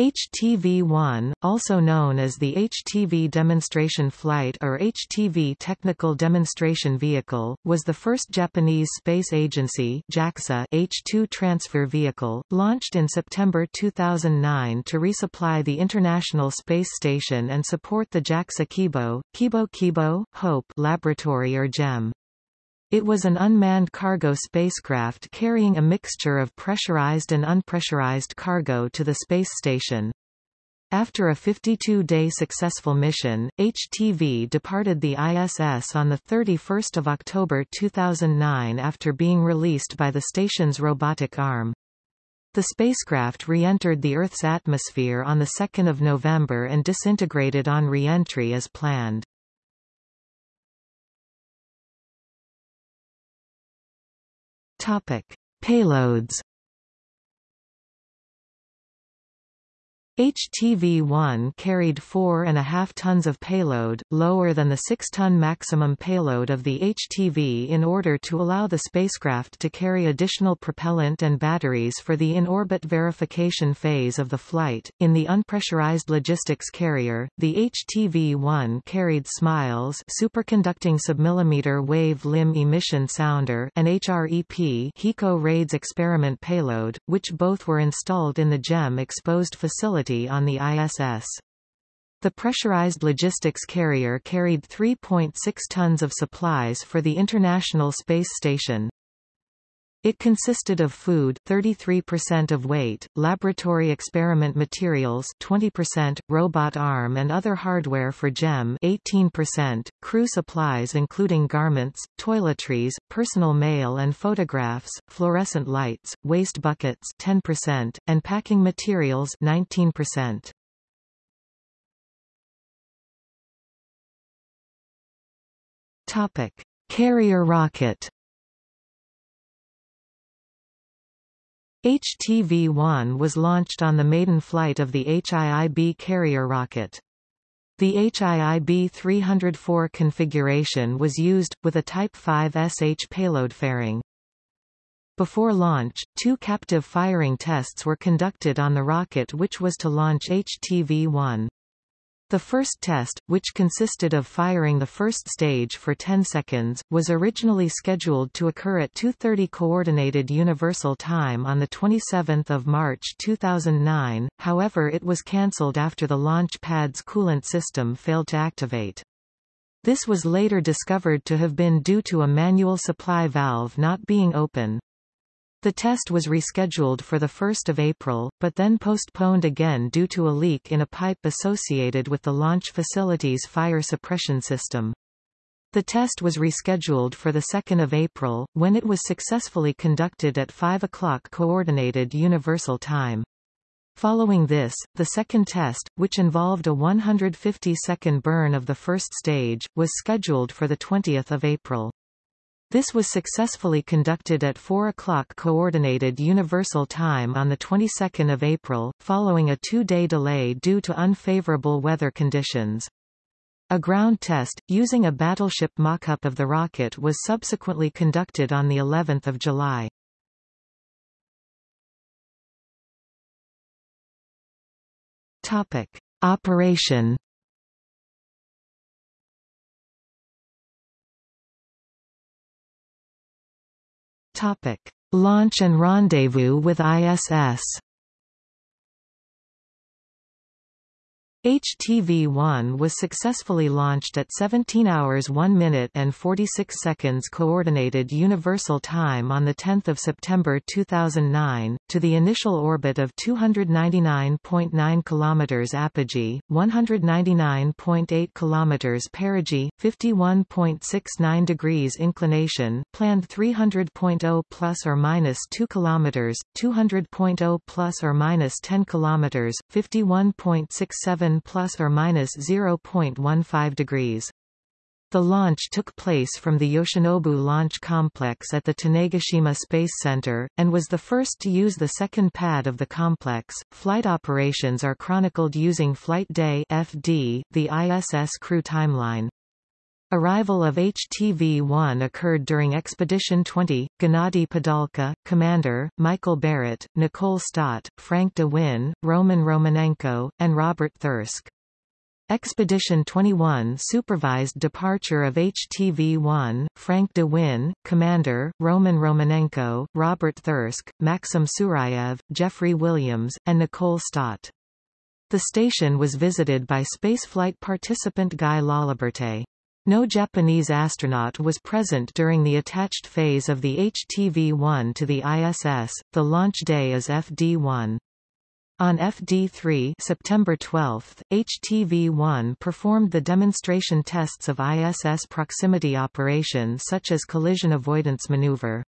HTV-1, also known as the HTV Demonstration Flight or HTV Technical Demonstration Vehicle, was the first Japanese Space Agency JAXA H-2 transfer vehicle, launched in September 2009 to resupply the International Space Station and support the JAXA Kibo, Kibo Kibo, Hope laboratory or JEM. It was an unmanned cargo spacecraft carrying a mixture of pressurized and unpressurized cargo to the space station. After a 52-day successful mission, HTV departed the ISS on 31 October 2009 after being released by the station's robotic arm. The spacecraft re-entered the Earth's atmosphere on 2 November and disintegrated on re-entry as planned. Topic: Payloads HTV-1 carried 4.5 tons of payload, lower than the 6-ton maximum payload of the HTV in order to allow the spacecraft to carry additional propellant and batteries for the in-orbit verification phase of the flight. In the unpressurized logistics carrier, the HTV-1 carried SMILES superconducting submillimeter wave limb emission sounder and HREP HICO RAIDS experiment payload, which both were installed in the JEM exposed on the ISS. The pressurized logistics carrier carried 3.6 tons of supplies for the International Space Station. It consisted of food 33% of weight, laboratory experiment materials 20%, robot arm and other hardware for JEM 18%, crew supplies including garments, toiletries, personal mail and photographs, fluorescent lights, waste buckets 10%, and packing materials 19%. Topic: Carrier rocket HTV-1 was launched on the maiden flight of the HIIB carrier rocket. The HIIB-304 configuration was used, with a Type 5 SH payload fairing. Before launch, two captive firing tests were conducted on the rocket which was to launch HTV-1. The first test, which consisted of firing the first stage for 10 seconds, was originally scheduled to occur at 2.30 Coordinated Universal Time on 27 March 2009, however it was cancelled after the launch pad's coolant system failed to activate. This was later discovered to have been due to a manual supply valve not being open. The test was rescheduled for 1 April, but then postponed again due to a leak in a pipe associated with the launch facility's fire suppression system. The test was rescheduled for 2 April, when it was successfully conducted at 5 o'clock Coordinated Universal Time. Following this, the second test, which involved a 150-second burn of the first stage, was scheduled for 20 April. This was successfully conducted at 4 o'clock Coordinated Universal Time on the 22nd of April, following a two-day delay due to unfavorable weather conditions. A ground test, using a battleship mock-up of the rocket was subsequently conducted on the 11th of July. Topic. Operation Topic: Launch and rendezvous with ISS. HTV-1 was successfully launched at 17 hours 1 minute and 46 seconds Coordinated Universal Time on 10 September 2009, to the initial orbit of 299.9 km apogee, 199.8 km perigee, 51.69 degrees inclination, planned 300.0 plus or minus 2 km, 200.0 plus or minus 10 km, 51.67 plus or minus 0.15 degrees. The launch took place from the Yoshinobu Launch Complex at the Tanegashima Space Center, and was the first to use the second pad of the complex. Flight operations are chronicled using Flight Day (FD), the ISS crew timeline. Arrival of HTV-1 occurred during Expedition 20, Gennady Padalka, Commander, Michael Barratt, Nicole Stott, Frank de Winne, Roman Romanenko, and Robert Thirsk. Expedition 21 supervised departure of HTV-1, Frank de Winne, Commander, Roman Romanenko, Robert Thirsk, Maxim Surayev, Jeffrey Williams, and Nicole Stott. The station was visited by spaceflight participant Guy Laliberte. No Japanese astronaut was present during the attached phase of the HTV-1 to the ISS. The launch day is FD-1. On FD-3 September 12, HTV-1 performed the demonstration tests of ISS proximity operation such as collision avoidance maneuver.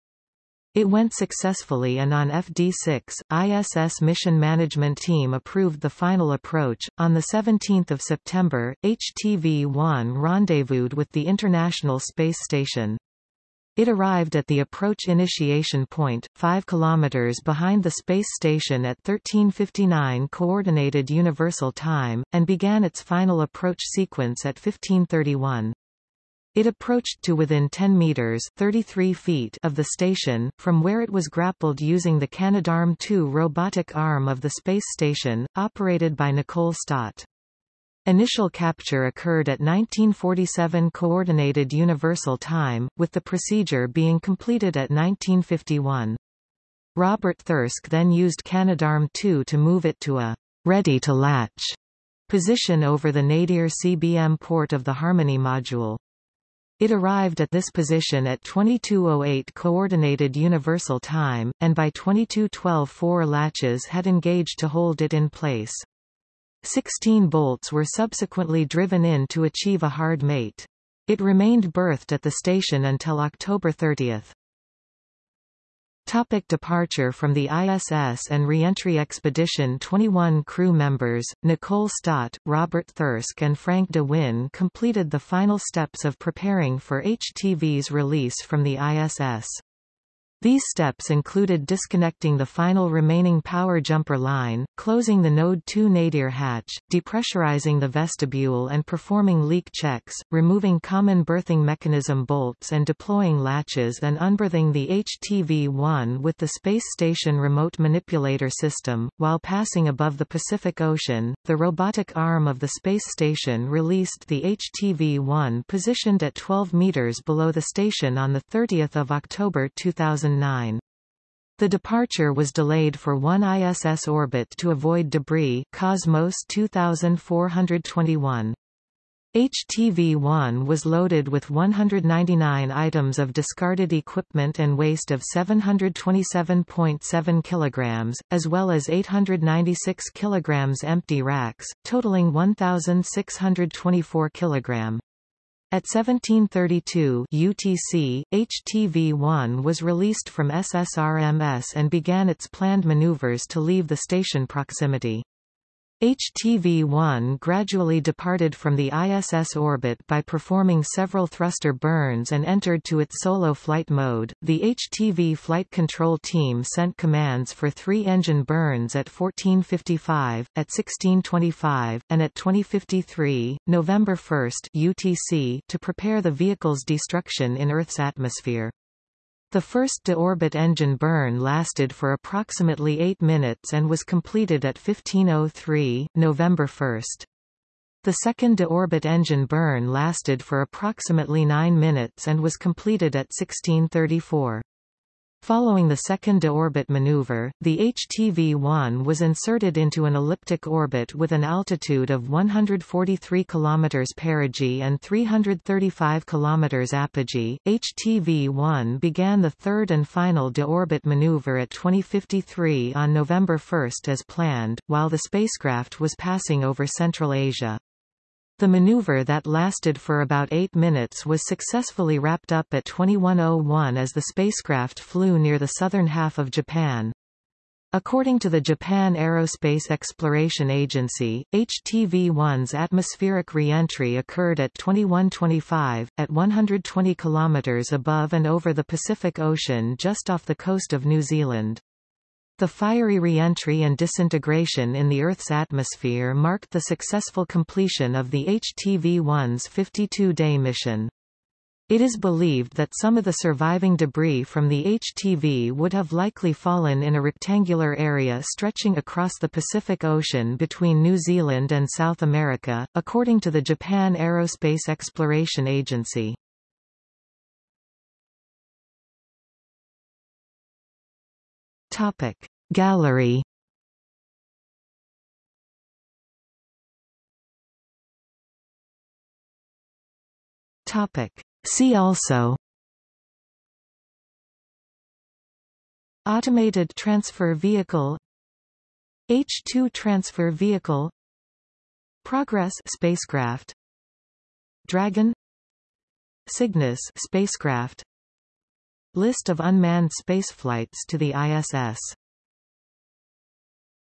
It went successfully and on FD6, ISS Mission Management Team approved the final approach. On 17 September, HTV-1 rendezvoused with the International Space Station. It arrived at the approach initiation point, 5 km behind the space station at 1359 Coordinated Universal Time, and began its final approach sequence at 1531. It approached to within 10 meters 33 feet of the station, from where it was grappled using the Canadarm2 robotic arm of the space station, operated by Nicole Stott. Initial capture occurred at 1947 Coordinated Universal Time, with the procedure being completed at 1951. Robert Thirsk then used Canadarm2 to move it to a ready-to-latch position over the nadir CBM port of the Harmony module. It arrived at this position at 2208 Coordinated Universal Time, and by 2212 four latches had engaged to hold it in place. Sixteen bolts were subsequently driven in to achieve a hard mate. It remained berthed at the station until October 30. Topic departure from the ISS and reentry expedition 21 crew members, Nicole Stott, Robert Thirsk and Frank de Winne completed the final steps of preparing for HTV's release from the ISS. These steps included disconnecting the final remaining power jumper line, closing the Node 2 nadir hatch, depressurizing the vestibule and performing leak checks, removing common berthing mechanism bolts and deploying latches and unberthing the HTV-1 with the Space Station Remote Manipulator System. While passing above the Pacific Ocean, the robotic arm of the space station released the HTV-1 positioned at 12 meters below the station on 30 October 2000 2009. The departure was delayed for one ISS orbit to avoid debris Cosmos 2421. HTV-1 was loaded with 199 items of discarded equipment and waste of 727.7 kilograms, as well as 896 kilograms empty racks, totaling 1,624 kilogram. At 1732 UTC, HTV-1 was released from SSRMS and began its planned maneuvers to leave the station proximity. HTV-1 gradually departed from the ISS orbit by performing several thruster burns and entered to its solo flight mode. The HTV flight control team sent commands for three engine burns at 1455, at 1625, and at 2053, November 1 UTC, to prepare the vehicle's destruction in Earth's atmosphere. The first de-orbit engine burn lasted for approximately 8 minutes and was completed at 1503, November 1. The second de-orbit engine burn lasted for approximately 9 minutes and was completed at 1634. Following the second deorbit maneuver, the HTV-1 was inserted into an elliptic orbit with an altitude of 143 km perigee and 335 km apogee. HTV-1 began the third and final deorbit maneuver at 2053 on November 1 as planned, while the spacecraft was passing over Central Asia. The maneuver that lasted for about eight minutes was successfully wrapped up at 2101 as the spacecraft flew near the southern half of Japan. According to the Japan Aerospace Exploration Agency, HTV-1's atmospheric re-entry occurred at 2125, at 120 kilometers above and over the Pacific Ocean just off the coast of New Zealand. The fiery re-entry and disintegration in the Earth's atmosphere marked the successful completion of the HTV-1's 52-day mission. It is believed that some of the surviving debris from the HTV would have likely fallen in a rectangular area stretching across the Pacific Ocean between New Zealand and South America, according to the Japan Aerospace Exploration Agency. Topic Gallery. Topic. See also. Automated Transfer Vehicle. H-2 Transfer Vehicle. Progress spacecraft. Dragon. Cygnus spacecraft. List of unmanned spaceflights to the ISS